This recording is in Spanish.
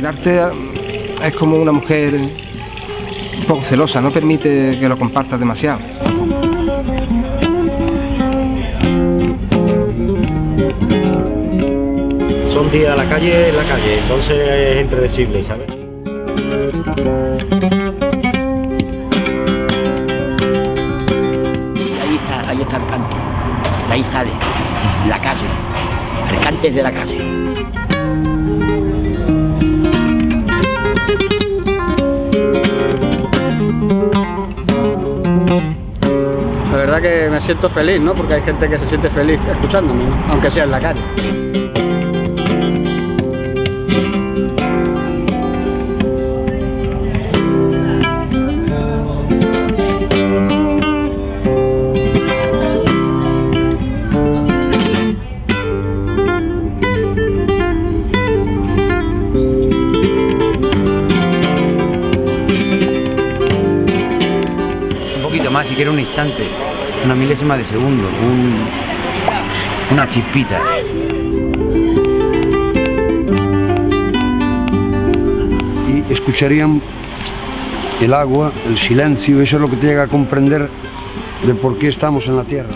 El arte es como una mujer un poco celosa, no permite que lo compartas demasiado. Son días a la calle, en la calle, entonces es impredecible, ¿sabes? Ahí está, ahí está el cante. De ahí sale, la calle. El cante es de la calle. La verdad que me siento feliz, ¿no? Porque hay gente que se siente feliz escuchándome, aunque sea en la calle. Más, si quiere un instante, una milésima de segundo, un- una chispita. y escucharían el agua, el silencio, eso es lo que te llega a comprender de por qué estamos en la Tierra.